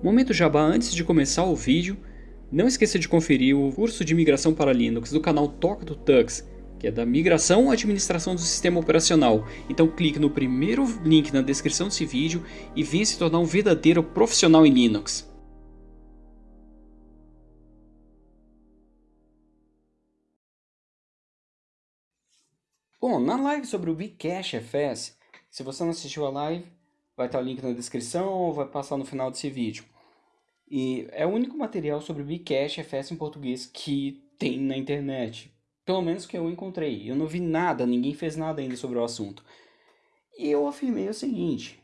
Momento Jabá antes de começar o vídeo, não esqueça de conferir o curso de migração para Linux do canal Toca do Tux, que é da migração à administração do sistema operacional. Então clique no primeiro link na descrição desse vídeo e venha se tornar um verdadeiro profissional em Linux. Bom, na live sobre o Bcash FS, se você não assistiu a live, vai estar o link na descrição ou vai passar no final desse vídeo. E é o único material sobre Bcash FS em português que tem na internet. Pelo menos que eu encontrei. Eu não vi nada, ninguém fez nada ainda sobre o assunto. E eu afirmei o seguinte.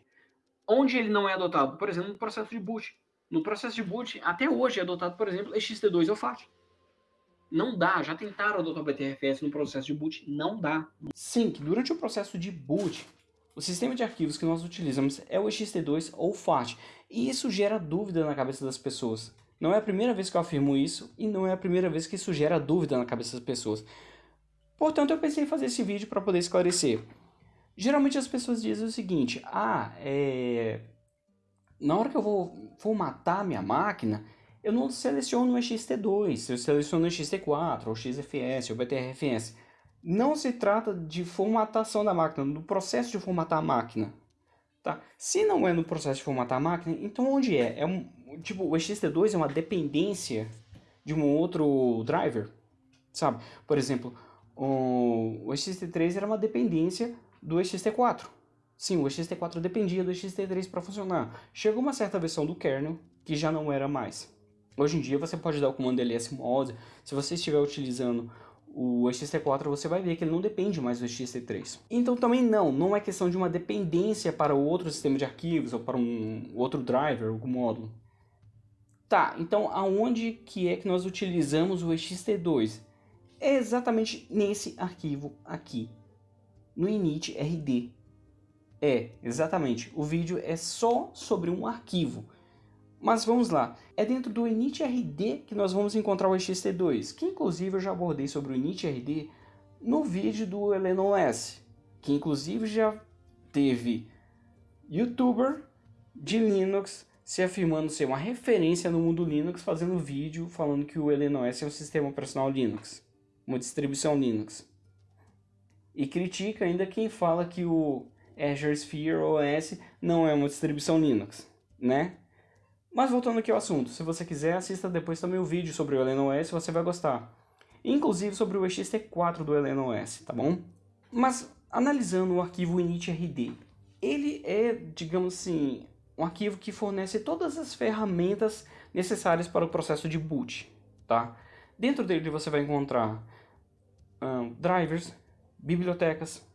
Onde ele não é adotado? Por exemplo, no processo de boot. No processo de boot, até hoje é adotado, por exemplo, XT2 ou FAT. Não dá, já tentaram adotar o BTRFS no processo de boot, não dá. Sim, que durante o processo de boot, o sistema de arquivos que nós utilizamos é o ext2 ou FAT, e isso gera dúvida na cabeça das pessoas. Não é a primeira vez que eu afirmo isso, e não é a primeira vez que isso gera dúvida na cabeça das pessoas. Portanto, eu pensei em fazer esse vídeo para poder esclarecer. Geralmente as pessoas dizem o seguinte, ah, é... na hora que eu vou formatar minha máquina, eu não seleciono o ext2, eu seleciono o ext4, ou XFS, ou BTRFS não se trata de formatação da máquina, do processo de formatar a máquina. Tá? Se não é no processo de formatar a máquina, então onde é? é um, tipo, o ext2 é uma dependência de um outro driver, sabe? Por exemplo, o, o ext3 era uma dependência do ext4. Sim, o ext4 dependia do ext3 para funcionar. Chegou uma certa versão do kernel que já não era mais. Hoje em dia você pode dar o comando lsmod, se você estiver utilizando o XT4 você vai ver que ele não depende mais do XT3. Então também não, não é questão de uma dependência para outro sistema de arquivos ou para um outro driver, algum módulo. Tá, então aonde que é que nós utilizamos o XT2? É exatamente nesse arquivo aqui, no init.rd. É, exatamente, o vídeo é só sobre um arquivo. Mas vamos lá, é dentro do init.rd que nós vamos encontrar o ext2, que inclusive eu já abordei sobre o init.rd no vídeo do OS, que inclusive já teve youtuber de Linux se afirmando ser uma referência no mundo Linux, fazendo vídeo falando que o OS é um sistema operacional Linux, uma distribuição Linux. E critica ainda quem fala que o Azure Sphere OS não é uma distribuição Linux, né? Mas voltando aqui ao assunto, se você quiser, assista depois também o vídeo sobre o LNOS, você vai gostar. Inclusive sobre o ext4 do LNOS, tá bom? Mas analisando o arquivo initrd, ele é, digamos assim, um arquivo que fornece todas as ferramentas necessárias para o processo de boot, tá? Dentro dele você vai encontrar um, drivers, bibliotecas,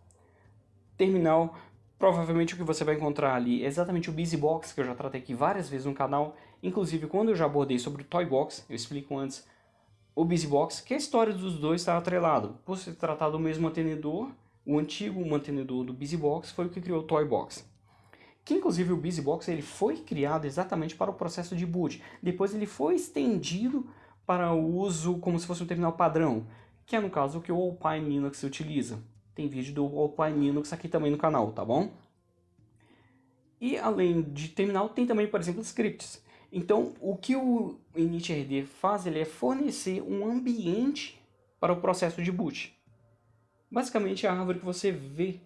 terminal, Provavelmente o que você vai encontrar ali é exatamente o BusyBox, que eu já tratei aqui várias vezes no canal. Inclusive, quando eu já abordei sobre o Toybox, eu explico antes o BusyBox, que a história dos dois está atrelado. Por se tratar do mesmo mantenedor, o antigo mantenedor do BusyBox foi o que criou o Toybox. Que inclusive o BusyBox ele foi criado exatamente para o processo de boot. Depois ele foi estendido para o uso como se fosse um terminal padrão, que é no caso o que o Alpine Linux utiliza. Tem vídeo do Alpine Linux aqui também no canal, tá bom? E além de terminal, tem também, por exemplo, scripts. Então, o que o initrd faz ele é fornecer um ambiente para o processo de boot. Basicamente, é a árvore que você vê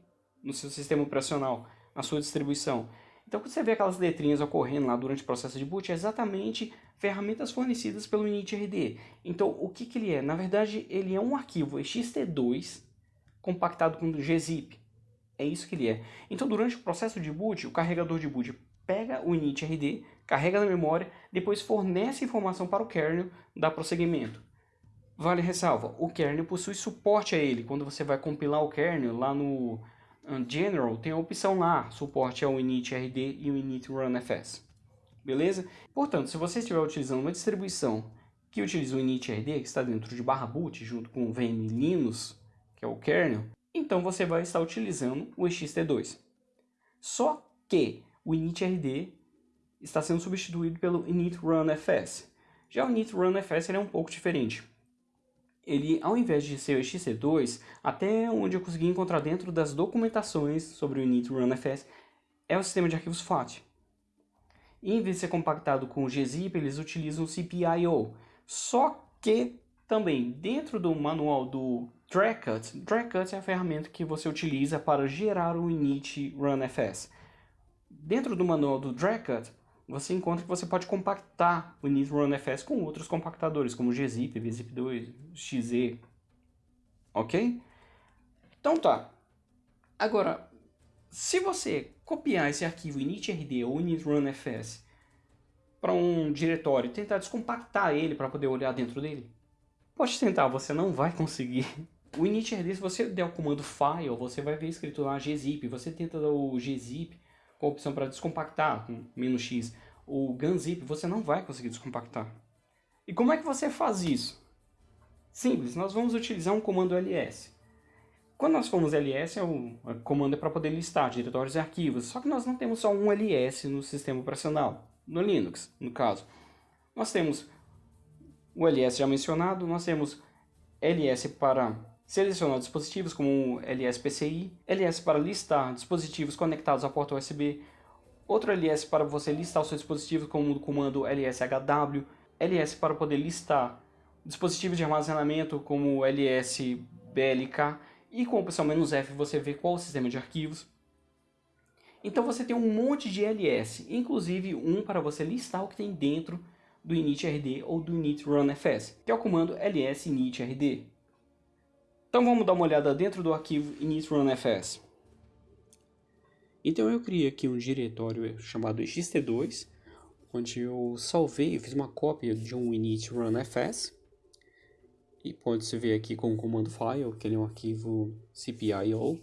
no seu sistema operacional, na sua distribuição. Então, quando você vê aquelas letrinhas ocorrendo lá durante o processo de boot, é exatamente ferramentas fornecidas pelo initrd. Então, o que, que ele é? Na verdade, ele é um arquivo ext2 compactado com gzip. É isso que ele é. Então, durante o processo de boot, o carregador de boot pega o initrd, carrega na memória, depois fornece informação para o kernel, dá prosseguimento. Vale ressalva, o kernel possui suporte a ele. Quando você vai compilar o kernel lá no General, tem a opção lá, suporte ao initrd e o initrunfs. Beleza? Portanto, se você estiver utilizando uma distribuição que utiliza o initrd, que está dentro de barra boot, junto com o VM Linux, que é o kernel, então você vai estar utilizando o ext2. Só que o initrd está sendo substituído pelo initrunfs. Já o initrunfs ele é um pouco diferente. Ele, ao invés de ser o ext2, até onde eu consegui encontrar dentro das documentações sobre o initrunfs, é o sistema de arquivos FAT. Em vez de ser compactado com o gzip, eles utilizam o cpio. Só que também dentro do manual do Dragcut, Dragcut é a ferramenta que você utiliza para gerar o init runfs. Dentro do manual do Dragcut, você encontra que você pode compactar o init runfs com outros compactadores, como gzip, vzip2, xz, ok? Então tá. Agora, se você copiar esse arquivo initrd ou initrunfs para um diretório e tentar descompactar ele para poder olhar dentro dele, pode tentar, você não vai conseguir. O initrd, se você der o comando file, você vai ver escrito lá gzip, você tenta dar o gzip com a opção para descompactar, com "-x", o gunzip, você não vai conseguir descompactar. E como é que você faz isso? Simples, nós vamos utilizar um comando ls. Quando nós formos ls, é o comando é para poder listar diretórios e arquivos, só que nós não temos só um ls no sistema operacional, no Linux, no caso. Nós temos o ls já mencionado, nós temos ls para selecionar dispositivos como o LSPCI, ls para listar dispositivos conectados à porta USB, outro ls para você listar o seu dispositivo como o comando lshw, ls para poder listar dispositivos de armazenamento como lsblk e com a opção "-f você vê qual o sistema de arquivos. Então você tem um monte de ls, inclusive um para você listar o que tem dentro do initrd ou do initrunfs, que é o comando ls initrd. Então vamos dar uma olhada dentro do arquivo initrunfs. Então eu criei aqui um diretório chamado xt2, onde eu salvei, fiz uma cópia de um initrunfs, e pode-se ver aqui com o comando file, que ele é um arquivo cpio.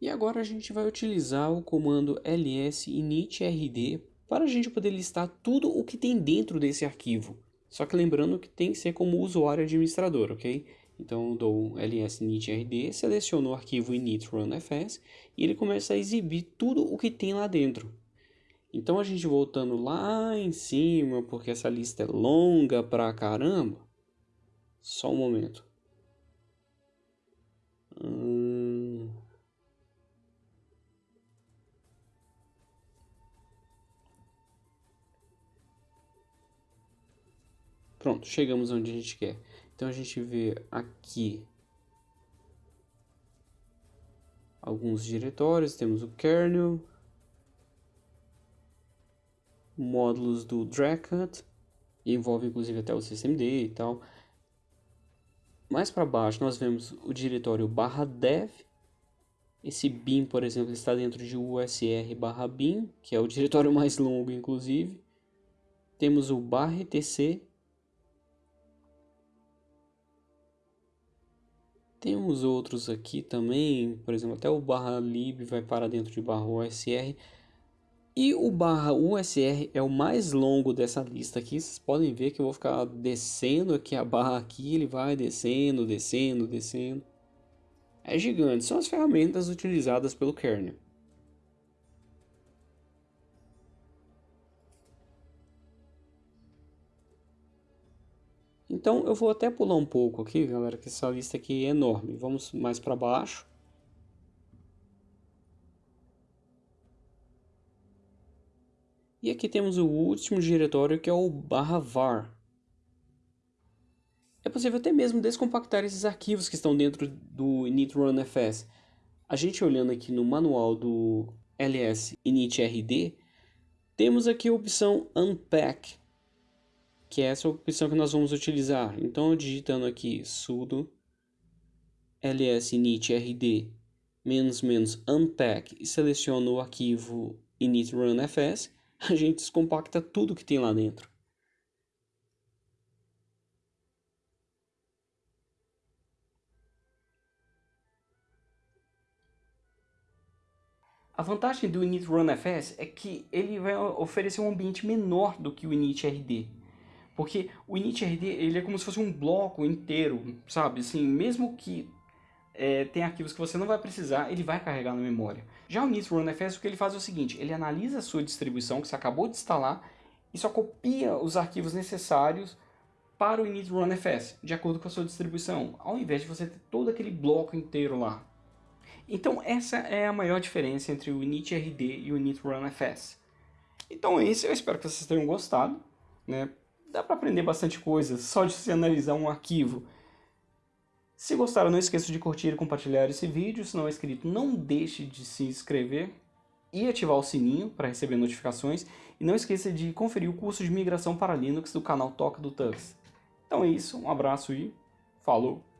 E agora a gente vai utilizar o comando ls initrd para a gente poder listar tudo o que tem dentro desse arquivo. Só que lembrando que tem que ser como usuário administrador, ok? Então dou ls initrd, seleciono o arquivo initrunfs e ele começa a exibir tudo o que tem lá dentro. Então a gente voltando lá em cima, porque essa lista é longa pra caramba, só um momento. Hum... Pronto, chegamos onde a gente quer. Então a gente vê aqui alguns diretórios, temos o kernel, módulos do Dracut, envolve inclusive até o systemd e tal. Mais para baixo nós vemos o diretório barra dev. Esse bin, por exemplo, está dentro de usr barra bin, que é o diretório mais longo, inclusive. Temos o barra etc. Temos outros aqui também, por exemplo, até o barra lib vai para dentro de barra usr. E o barra USR é o mais longo dessa lista aqui. Vocês podem ver que eu vou ficar descendo aqui a barra aqui. Ele vai descendo, descendo, descendo. É gigante. São as ferramentas utilizadas pelo kernel. Então eu vou até pular um pouco aqui, galera, que essa lista aqui é enorme. Vamos mais para baixo. E aqui temos o último diretório que é o barra var. É possível até mesmo descompactar esses arquivos que estão dentro do initrunfs. A gente olhando aqui no manual do ls initrd, temos aqui a opção unpack, que é essa opção que nós vamos utilizar. Então digitando aqui sudo ls initrd unpack e seleciono o arquivo initrunfs, a gente descompacta tudo que tem lá dentro. A vantagem do initrunfs é que ele vai oferecer um ambiente menor do que o initrd. Porque o initrd ele é como se fosse um bloco inteiro, sabe? Assim, mesmo que é, tem arquivos que você não vai precisar, ele vai carregar na memória. Já o NIST o que ele faz é o seguinte, ele analisa a sua distribuição que você acabou de instalar e só copia os arquivos necessários para o init-runfs, de acordo com a sua distribuição, ao invés de você ter todo aquele bloco inteiro lá. Então essa é a maior diferença entre o initrd e o init-runfs. Então é isso, eu espero que vocês tenham gostado. Né? Dá para aprender bastante coisa só de se analisar um arquivo. Se gostaram, não esqueça de curtir e compartilhar esse vídeo. Se não é inscrito, não deixe de se inscrever e ativar o sininho para receber notificações. E não esqueça de conferir o curso de migração para Linux do canal Toca do Tux. Então é isso, um abraço e falou!